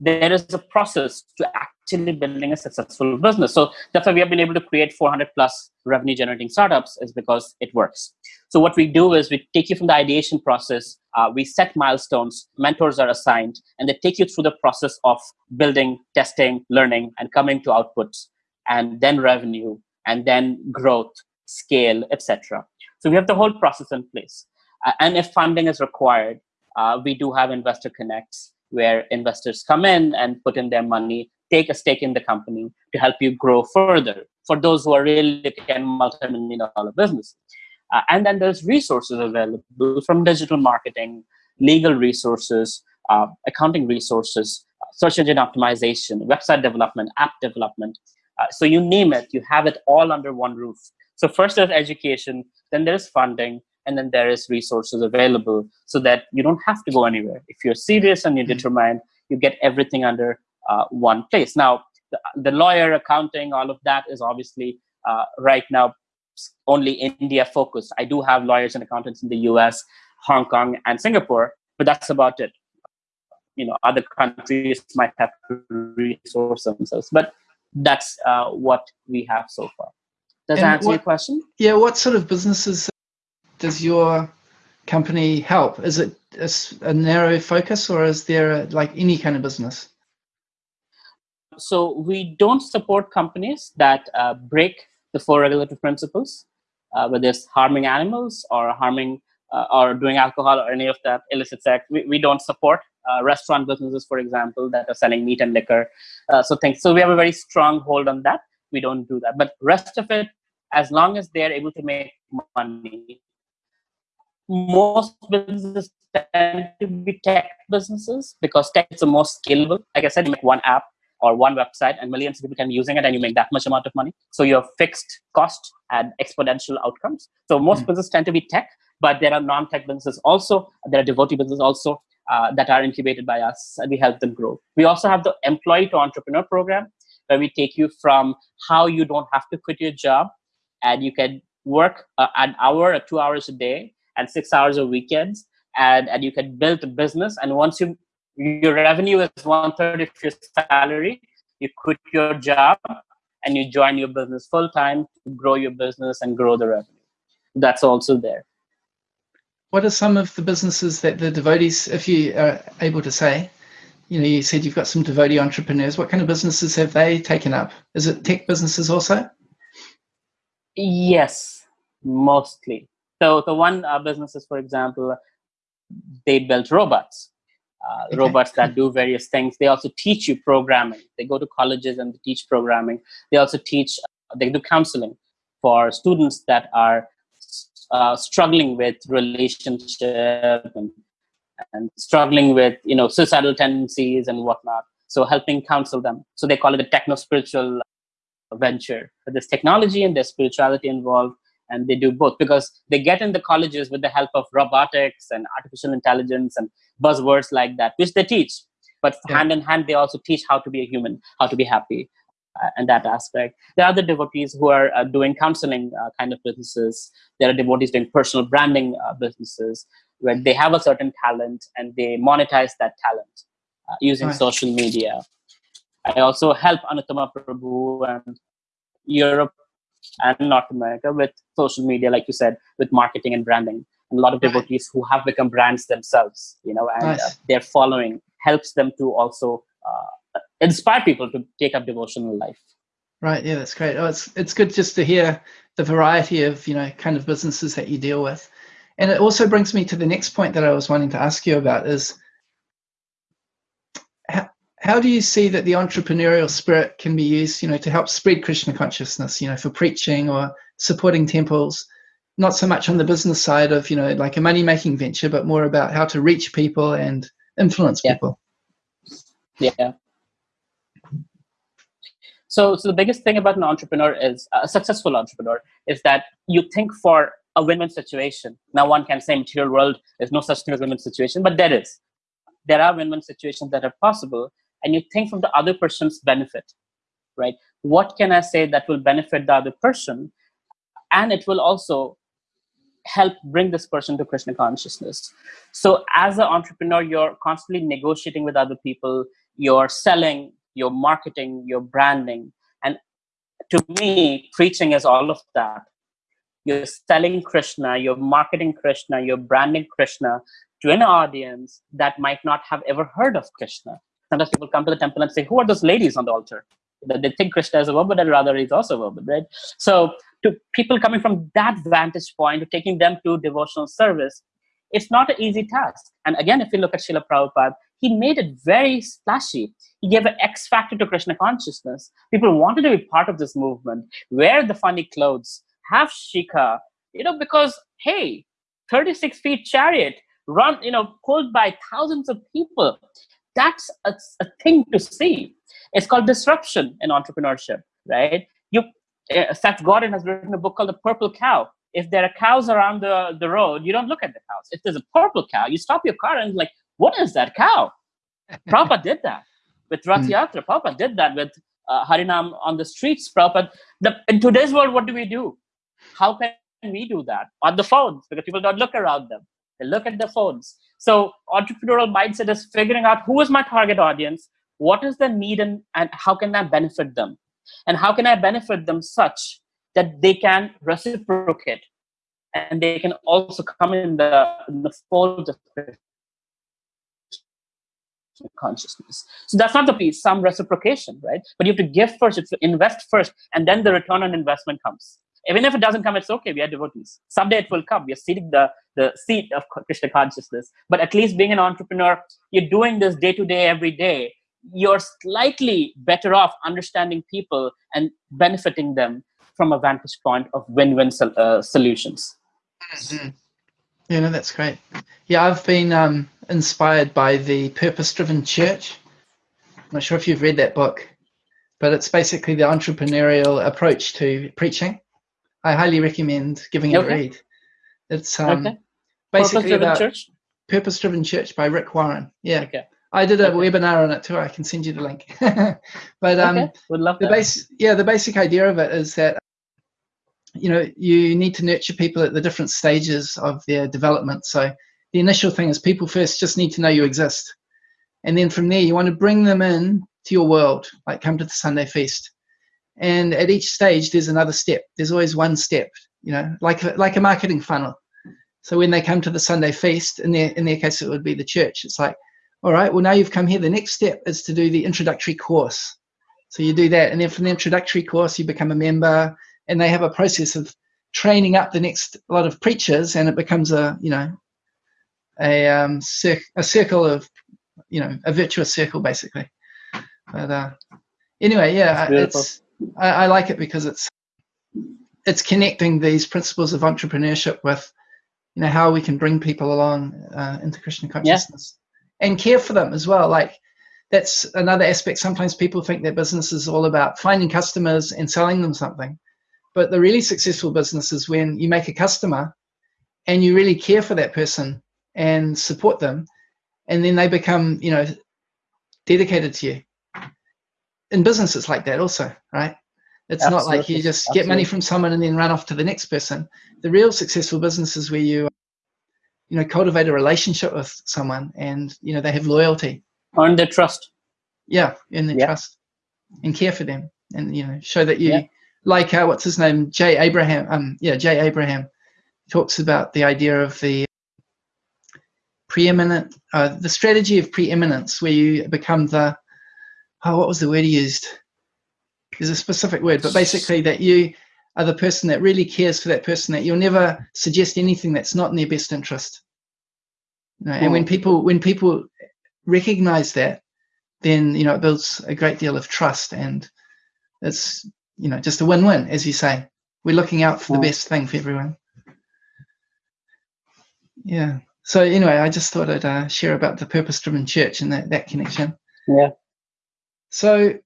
there is a process to actually building a successful business. So that's why we have been able to create 400 plus revenue generating startups is because it works. So what we do is we take you from the ideation process, uh, we set milestones, mentors are assigned, and they take you through the process of building, testing, learning, and coming to outputs, and then revenue, and then growth, scale, etc. So we have the whole process in place. Uh, and if funding is required, uh, we do have investor connects where investors come in and put in their money, take a stake in the company to help you grow further for those who are really looking at multi-million dollar business. Uh, and then there's resources available from digital marketing, legal resources, uh, accounting resources, search engine optimization, website development, app development. Uh, so you name it, you have it all under one roof. So first there's education, then there's funding, and then there is resources available so that you don't have to go anywhere. If you're serious and you're mm-hmm. determined you get everything under uh, one place. Now the, the, lawyer accounting all of that is obviously uh, right now only india focused. I do have lawyers and accountants in the us hong kong and singapore but that's about it. You know other countries might have to resource themselves but that's uh, what we have so far. Does and that answer what, your question? Yeah what sort of businesses does your company help? Is it a, a narrow focus or is there a, like any kind of business? So we don't support companies that uh, break the four regulatory principles, uh, whether it's harming animals or harming uh, or doing alcohol or any of that illicit sex. We, we don't support uh, restaurant businesses, for example, that are selling meat and liquor. Uh, so things. So we have a very strong hold on that. We don't do that. But rest of it, as long as they are able to make money, most businesses tend to be tech businesses because tech is the most scalable. Like I said, you make one app or one website and millions of people can be using it and you make that much amount of money. So you have fixed cost and exponential outcomes. So most mm-hmm. businesses tend to be tech, but there are non-tech businesses also. There are devotee businesses also uh, that are incubated by us and we help them grow. We also have the employee to entrepreneur program where we take you from how you don't have to quit your job and you can work uh, an hour or two hours a day and six hours of weekends and, and you can build a business and once you your revenue is one third of your salary you quit your job and you join your business full time to grow your business and grow the revenue that's also there what are some of the businesses that the devotees, if you are able to say, you know, you said you've got some devotee entrepreneurs. What kind of businesses have they taken up? Is it tech businesses also? Yes, mostly. So the one uh, businesses, for example, they built robots, uh, okay. robots that do various things. They also teach you programming. They go to colleges and they teach programming. They also teach. Uh, they do counseling for students that are uh, struggling with relationship and, and struggling with you know suicidal tendencies and whatnot. So helping counsel them. So they call it a techno spiritual venture. But there's technology and there's spirituality involved, and they do both because they get in the colleges with the help of robotics and artificial intelligence and buzzwords like that, which they teach. But yeah. hand in hand, they also teach how to be a human, how to be happy, uh, and that aspect. There are other devotees who are uh, doing counseling uh, kind of businesses. There are devotees doing personal branding uh, businesses where they have a certain talent and they monetize that talent uh, using right. social media. I also help Anuttama Prabhu and Europe and North America with social media, like you said, with marketing and branding. And a lot of devotees who have become brands themselves, you know, and nice. uh, their following helps them to also uh, inspire people to take up devotional life. Right. Yeah, that's great. Oh, it's it's good just to hear the variety of you know kind of businesses that you deal with, and it also brings me to the next point that I was wanting to ask you about is how do you see that the entrepreneurial spirit can be used, you know, to help spread Krishna consciousness, you know, for preaching or supporting temples, not so much on the business side of, you know, like a money making venture, but more about how to reach people and influence yeah. people? Yeah. So, so the biggest thing about an entrepreneur is uh, a successful entrepreneur is that you think for a win-win situation. Now, one can say material world, there's no such thing as a win-win situation, but there is. There are win-win situations that are possible, and you think from the other person's benefit right? What can i say that will benefit the other person? And it will also help bring this person to krishna consciousness. So as an entrepreneur you're constantly negotiating with other people. You're selling you're marketing you're branding. And to me preaching is all of that. You're selling krishna you're marketing krishna you're branding krishna to an audience that might not have ever heard of krishna sometimes people come to the temple and say, who are those ladies on the altar? They think Krishna is a woman and rather he's also a woman, right? So to people coming from that vantage point, taking them to devotional service, it's not an easy task. And again, if you look at Srila Prabhupada, he made it very splashy. He gave an X factor to Krishna consciousness. People wanted to be part of this movement, wear the funny clothes, have shikha, you know, because hey, 36 feet chariot, run, you know, pulled by thousands of people that's a, a thing to see. It's called disruption in entrepreneurship, right? You, uh, Seth Godin has written a book called The Purple Cow. If there are cows around the, the road, you don't look at the cows. If there's a purple cow, you stop your car and like, what is that cow? Prabhupada did that with Rath hmm. Yatra. Prabhupada did that with uh, Harinam on the streets. Prabhupada, the, in today's world, what do we do? How can we do that? On the phones, because people don't look around them. They look at the phones. So entrepreneurial mindset is figuring out who is my target audience, what is the need, and, and how can I benefit them? And how can I benefit them such that they can reciprocate and they can also come in the, in the fold of consciousness. So that's not the piece, some reciprocation, right? But you have to give first, you have to invest first, and then the return on investment comes. Even if it doesn't come, it's okay. We are devotees. Someday it will come. We are seating the, the seat of Krishna consciousness. But at least being an entrepreneur, you're doing this day to day, every day. You're slightly better off understanding people and benefiting them from a vantage point of win-win uh, solutions. Mm-hmm. Yeah, no, that's great. Yeah, I've been um, inspired by the Purpose-Driven Church. I'm not sure if you've read that book, but it's basically the entrepreneurial approach to preaching. I highly recommend giving it okay. a read. It's um, okay. basically Purpose about church? Purpose Driven Church by Rick Warren. Yeah. Okay. I did a okay. webinar on it too. I can send you the link. but um, okay. would love the base. Yeah, the basic idea of it is that you know you need to nurture people at the different stages of their development. So the initial thing is people first just need to know you exist, and then from there you want to bring them in to your world, like come to the Sunday feast, and at each stage there's another step there's always one step you know like like a marketing funnel So when they come to the Sunday feast, in their in their case it would be the church. It's like, all right, well now you've come here. The next step is to do the introductory course. So you do that, and then from the introductory course you become a member, and they have a process of training up the next lot of preachers, and it becomes a you know a um cir- a circle of you know a virtuous circle basically. But uh, anyway, yeah, it's I, I like it because it's it's connecting these principles of entrepreneurship with you know how we can bring people along uh, into krishna consciousness yeah. and care for them as well. Like that's another aspect. Sometimes people think their business is all about finding customers and selling them something. But the really successful business is when you make a customer and you really care for that person and support them and then they become you know dedicated to you in business it's like that also right it's Absolutely. not like you just Absolutely. get money from someone and then run off to the next person. The real successful business is where you, you know, cultivate a relationship with someone and you know they have loyalty. Earn their trust. Yeah, earn their yeah. trust and care for them, and you know, show that you yeah. like uh, what's his name, Jay Abraham. Um, yeah, Jay Abraham talks about the idea of the preeminent, uh, the strategy of preeminence, where you become the, oh, what was the word he used? There's a specific word, but basically that you are the person that really cares for that person, that you'll never suggest anything that's not in their best interest. You know, and when people when people recognize that, then you know it builds a great deal of trust, and it's you know just a win-win, as you say. We're looking out for the best thing for everyone. Yeah. So anyway, I just thought I'd uh, share about the purpose-driven church and that that connection. Yeah. So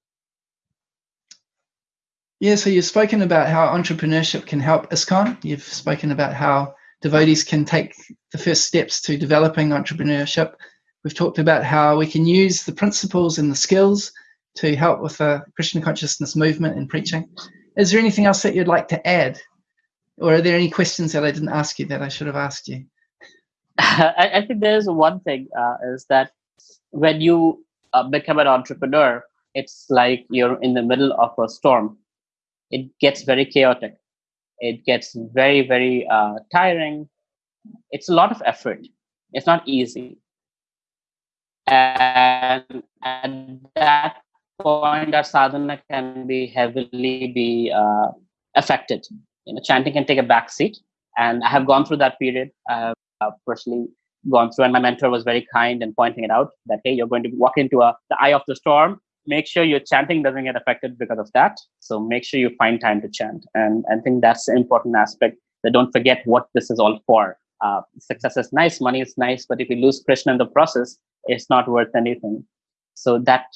yeah, so you've spoken about how entrepreneurship can help ISKCON. You've spoken about how devotees can take the first steps to developing entrepreneurship. We've talked about how we can use the principles and the skills to help with the Krishna consciousness movement and preaching. Is there anything else that you'd like to add? Or are there any questions that I didn't ask you that I should have asked you? I, I think there's one thing uh, is that when you uh, become an entrepreneur, it's like you're in the middle of a storm it gets very chaotic. It gets very, very uh, tiring. It's a lot of effort. It's not easy. And at that point, our sadhana can be heavily be uh, affected. You know, chanting can take a back seat. And I have gone through that period. I have uh, personally gone through, and my mentor was very kind in pointing it out that hey, you're going to walk into a, the eye of the storm make sure your chanting doesn't get affected because of that. So make sure you find time to chant. And I think that's an important aspect that don't forget what this is all for. Uh, success is nice, money is nice, but if you lose Krishna in the process, it's not worth anything. So that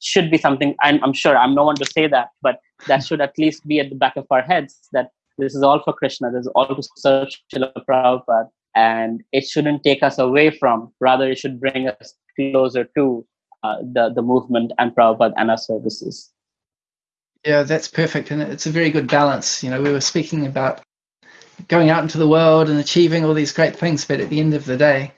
should be something I'm, I'm sure I'm no one to say that, but that should at least be at the back of our heads that this is all for Krishna, this is all to serve Srila Prabhupada, and it shouldn't take us away from, rather, it should bring us closer to the the movement and Prabhupada and our services. Yeah, that's perfect, and it's a very good balance. You know, we were speaking about going out into the world and achieving all these great things, but at the end of the day,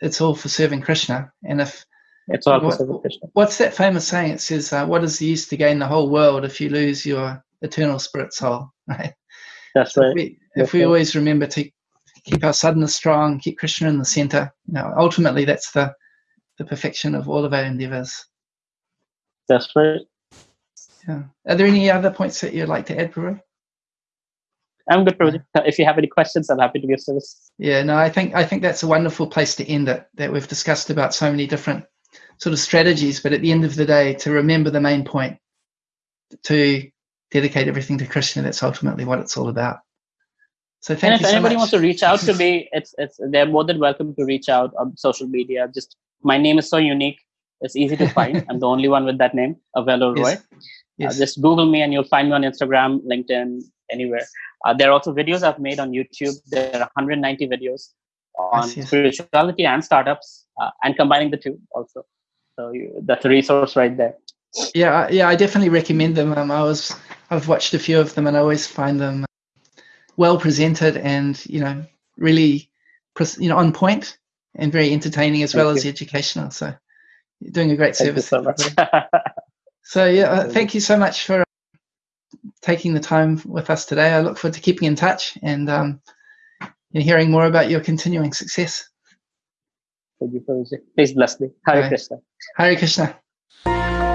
it's all for serving Krishna. And if it's all what, for serving Krishna, what's that famous saying? It says, uh, "What is the use to gain the whole world if you lose your eternal spirit soul?" Right. That's so right. If we, if we always remember to keep our sadhana strong, keep Krishna in the center, you know, ultimately that's the the perfection of all of our endeavors. That's right. Yeah. Are there any other points that you'd like to add, Prabhu? I'm good, Prabhu. If you have any questions, I'm happy to give service. Yeah, no, I think I think that's a wonderful place to end it. That we've discussed about so many different sort of strategies, but at the end of the day, to remember the main point, to dedicate everything to Krishna. That's ultimately what it's all about. So thank you. and if anybody so wants to reach out to me, it's it's they're more than welcome to reach out on social media. Just my name is so unique. It's easy to find. I'm the only one with that name, Avelo Roy. Yes. Yes. Uh, just Google me and you'll find me on Instagram, LinkedIn, anywhere. Uh, there are also videos I've made on YouTube. There are 190 videos on yes, spirituality and startups, uh, and combining the two also. So you, that's a resource right there. Yeah, yeah, I definitely recommend them. Um, I was, I've watched a few of them, and I always find them well presented and you know really, you know, on point and very entertaining as thank well you. as educational. So you're doing a great thank service. so, much. so yeah, uh, thank you so much for taking the time with us today. I look forward to keeping in touch and um, in hearing more about your continuing success. Thank you, Please bless me. Hare Krishna. Hare Krishna.